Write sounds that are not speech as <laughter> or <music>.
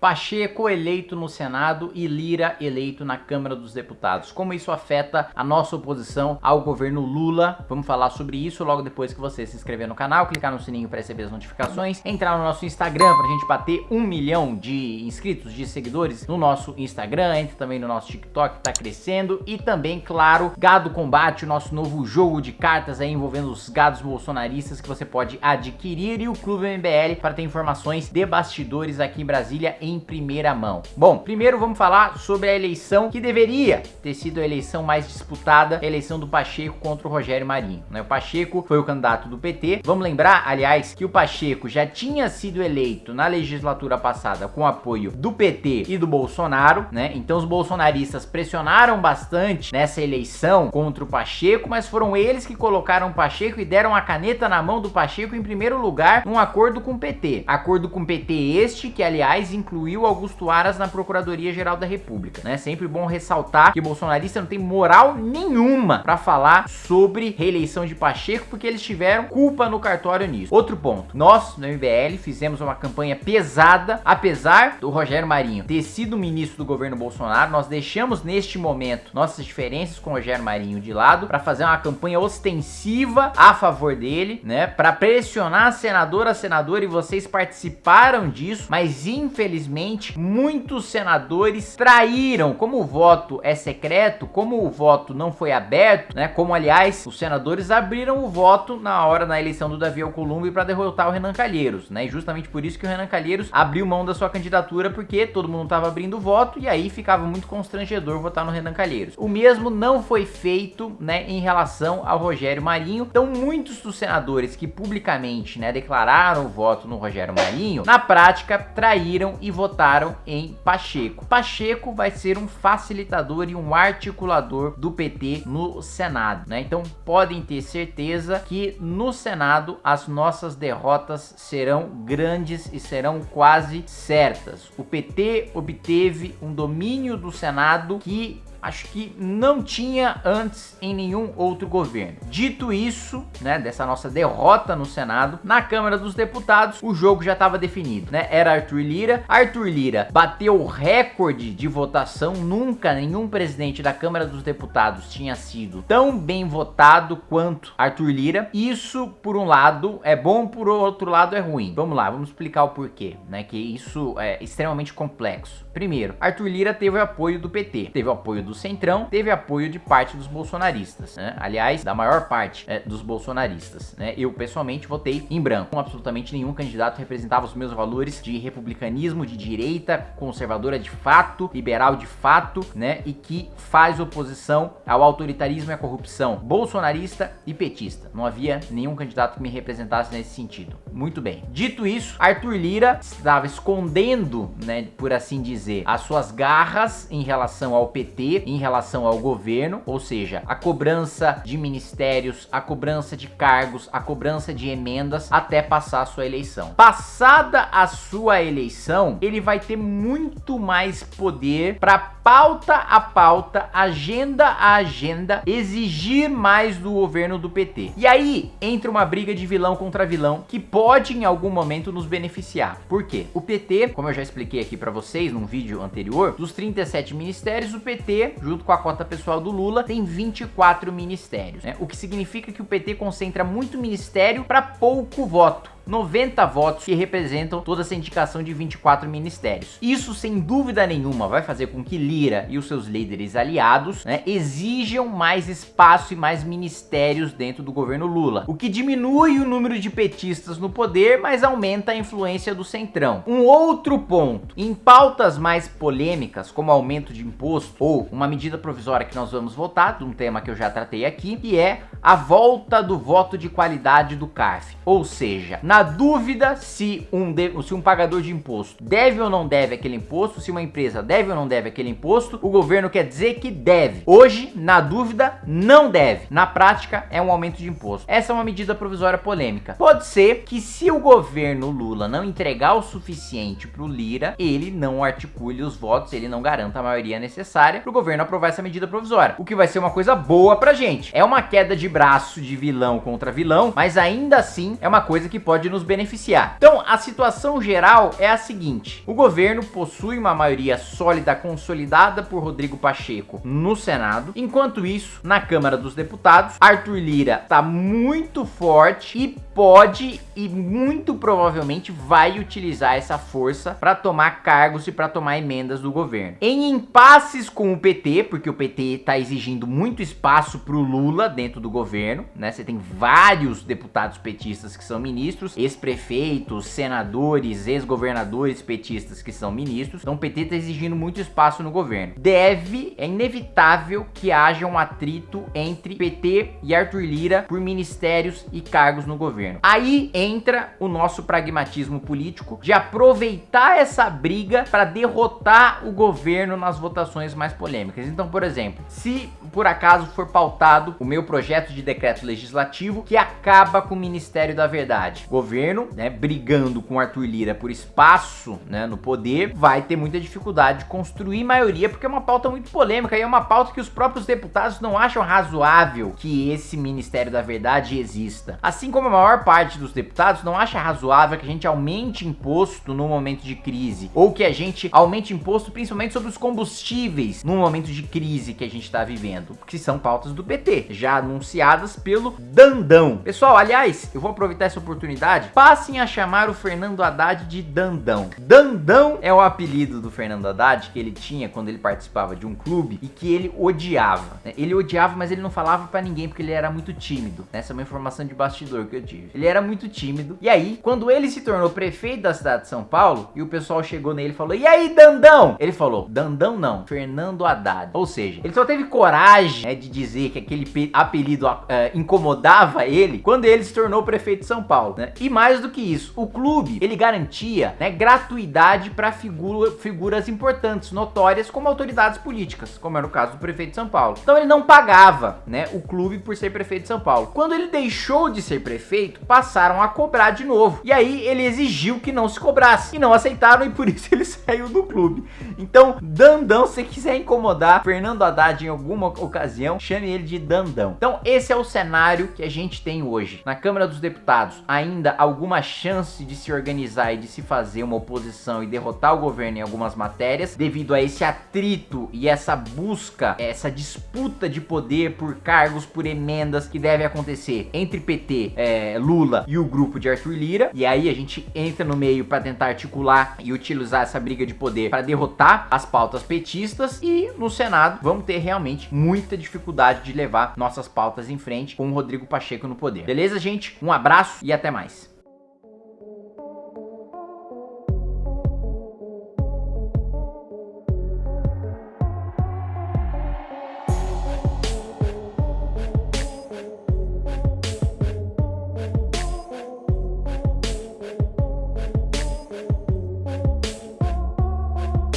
Pacheco eleito no Senado e Lira eleito na Câmara dos Deputados. Como isso afeta a nossa oposição ao governo Lula? Vamos falar sobre isso logo depois que você se inscrever no canal, clicar no sininho para receber as notificações, entrar no nosso Instagram para a gente bater um milhão de inscritos, de seguidores no nosso Instagram, entre também no nosso TikTok que está crescendo e também, claro, Gado Combate, o nosso novo jogo de cartas aí envolvendo os gados bolsonaristas que você pode adquirir e o Clube MBL para ter informações de bastidores aqui em Brasília primeira mão. Bom, primeiro vamos falar sobre a eleição que deveria ter sido a eleição mais disputada, a eleição do Pacheco contra o Rogério Marinho. Né? O Pacheco foi o candidato do PT. Vamos lembrar, aliás, que o Pacheco já tinha sido eleito na legislatura passada com apoio do PT e do Bolsonaro, né? Então os bolsonaristas pressionaram bastante nessa eleição contra o Pacheco, mas foram eles que colocaram o Pacheco e deram a caneta na mão do Pacheco em primeiro lugar num acordo com o PT. Acordo com o PT este que, aliás, inclui incluiu Augusto Aras na Procuradoria-Geral da República, né? Sempre bom ressaltar que bolsonarista não tem moral nenhuma para falar sobre reeleição de Pacheco, porque eles tiveram culpa no cartório nisso. Outro ponto, nós no MBL fizemos uma campanha pesada, apesar do Rogério Marinho ter sido ministro do governo Bolsonaro, nós deixamos neste momento nossas diferenças com o Rogério Marinho de lado para fazer uma campanha ostensiva a favor dele, né? Para pressionar senador a senador e vocês participaram disso, mas infelizmente infelizmente, muitos senadores traíram, como o voto é secreto, como o voto não foi aberto, né? Como, aliás, os senadores abriram o voto na hora da eleição do Davi Alcolumbre para derrotar o Renan Calheiros, né? E justamente por isso que o Renan Calheiros abriu mão da sua candidatura, porque todo mundo estava abrindo voto e aí ficava muito constrangedor votar no Renan Calheiros. O mesmo não foi feito, né, em relação ao Rogério Marinho. Então, muitos dos senadores que publicamente, né, declararam o voto no Rogério Marinho, na prática traíram e votaram em Pacheco. Pacheco vai ser um facilitador e um articulador do PT no Senado, né? Então podem ter certeza que no Senado as nossas derrotas serão grandes e serão quase certas. O PT obteve um domínio do Senado que acho que não tinha antes em nenhum outro governo. Dito isso, né, dessa nossa derrota no Senado, na Câmara dos Deputados, o jogo já estava definido, né? Era Arthur Lira. Arthur Lira bateu o recorde de votação, nunca nenhum presidente da Câmara dos Deputados tinha sido tão bem votado quanto Arthur Lira. Isso, por um lado, é bom, por outro lado é ruim. Vamos lá, vamos explicar o porquê, né? Que isso é extremamente complexo. Primeiro, Arthur Lira teve o apoio do PT, teve o apoio do Centrão, teve apoio de parte dos bolsonaristas, né? Aliás, da maior parte é, dos bolsonaristas, né? Eu, pessoalmente, votei em branco. Absolutamente nenhum candidato representava os meus valores de republicanismo, de direita, conservadora de fato, liberal de fato, né? E que faz oposição ao autoritarismo e à corrupção bolsonarista e petista. Não havia nenhum candidato que me representasse nesse sentido. Muito bem. Dito isso, Arthur Lira estava escondendo, né, por assim dizer, as suas garras em relação ao PT, em relação ao governo, ou seja, a cobrança de ministérios, a cobrança de cargos, a cobrança de emendas até passar a sua eleição. Passada a sua eleição, ele vai ter muito mais poder para pauta a pauta, agenda a agenda, exigir mais do governo do PT. E aí entra uma briga de vilão contra vilão que pode em algum momento nos beneficiar. Por quê? O PT, como eu já expliquei aqui para vocês num vídeo anterior, dos 37 ministérios, o PT junto com a cota pessoal do Lula, tem 24 ministérios, né? O que significa que o PT concentra muito ministério para pouco voto. 90 votos que representam toda essa indicação de 24 ministérios. Isso, sem dúvida nenhuma, vai fazer com que Lira e os seus líderes aliados né, exijam mais espaço e mais ministérios dentro do governo Lula, o que diminui o número de petistas no poder, mas aumenta a influência do centrão. Um outro ponto, em pautas mais polêmicas, como aumento de imposto ou uma medida provisória que nós vamos votar, um tema que eu já tratei aqui, que é a volta do voto de qualidade do CARF, ou seja, na na dúvida se um, de, se um pagador de imposto deve ou não deve aquele imposto, se uma empresa deve ou não deve aquele imposto, o governo quer dizer que deve. Hoje, na dúvida, não deve. Na prática, é um aumento de imposto. Essa é uma medida provisória polêmica. Pode ser que se o governo Lula não entregar o suficiente para o Lira, ele não articule os votos, ele não garanta a maioria necessária para o governo aprovar essa medida provisória. O que vai ser uma coisa boa pra gente. É uma queda de braço de vilão contra vilão, mas ainda assim é uma coisa que pode pode nos beneficiar. Então, a situação geral é a seguinte: o governo possui uma maioria sólida consolidada por Rodrigo Pacheco no Senado. Enquanto isso, na Câmara dos Deputados, Arthur Lira está muito forte e pode e muito provavelmente vai utilizar essa força para tomar cargos e para tomar emendas do governo. Em impasses com o PT, porque o PT está exigindo muito espaço para o Lula dentro do governo, né? Você tem vários deputados petistas que são ministros, ex-prefeitos, senadores, ex-governadores petistas que são ministros. Então o PT está exigindo muito espaço no governo. Deve, é inevitável que haja um atrito entre PT e Arthur Lira por ministérios e cargos no governo. Aí entra o nosso pragmatismo político de aproveitar essa briga para derrotar o governo nas votações mais polêmicas. Então, por exemplo, se por acaso for pautado o meu projeto de decreto legislativo que acaba com o Ministério da Verdade, governo, né, brigando com Arthur Lira por espaço, né, no poder, vai ter muita dificuldade de construir maioria porque é uma pauta muito polêmica e é uma pauta que os próprios deputados não acham razoável que esse Ministério da Verdade exista. Assim como a maior parte dos deputados não acha razoável que a gente aumente imposto no momento de crise, ou que a gente aumente imposto principalmente sobre os combustíveis no momento de crise que a gente está vivendo, que são pautas do PT, já anunciadas pelo Dandão. Pessoal, aliás, eu vou aproveitar essa oportunidade, passem a chamar o Fernando Haddad de Dandão. Dandão é o apelido do Fernando Haddad que ele tinha quando ele participava de um clube e que ele odiava. Né? Ele odiava, mas ele não falava para ninguém porque ele era muito tímido. Essa é uma informação de bastidor que eu tive. Ele era muito tímido. E aí, quando ele se tornou prefeito da cidade de São Paulo, e o pessoal chegou nele e falou, e aí, Dandão? Ele falou, Dandão não, Fernando Haddad. Ou seja, ele só teve coragem né, de dizer que aquele apelido uh, incomodava ele quando ele se tornou prefeito de São Paulo, né? E mais do que isso, o clube, ele garantia né, gratuidade para figura, figuras importantes, notórias, como autoridades políticas, como era o caso do prefeito de São Paulo. Então ele não pagava, né, o clube por ser prefeito de São Paulo. Quando ele deixou de ser prefeito, passaram a cobrar de novo. E aí ele exigiu que não se cobrasse. E não aceitaram e por <laughs> isso ele saiu do clube. Então, Dandão, se quiser incomodar Fernando Haddad em alguma ocasião, chame ele de Dandão. Então, esse é o cenário que a gente tem hoje. Na Câmara dos Deputados, ainda alguma chance de se organizar e de se fazer uma oposição e derrotar o governo em algumas matérias, devido a esse atrito e essa busca, essa disputa de poder por cargos, por emendas que deve acontecer entre PT, é, Lula e o grupo de Arthur Lira. E aí a gente entra no meio para tentar articular e utilizar essa briga de poder para derrotar as pautas petistas. E no Senado vamos ter realmente muita dificuldade de levar nossas pautas em frente com o Rodrigo Pacheco no poder. Beleza, gente? Um abraço e até mais.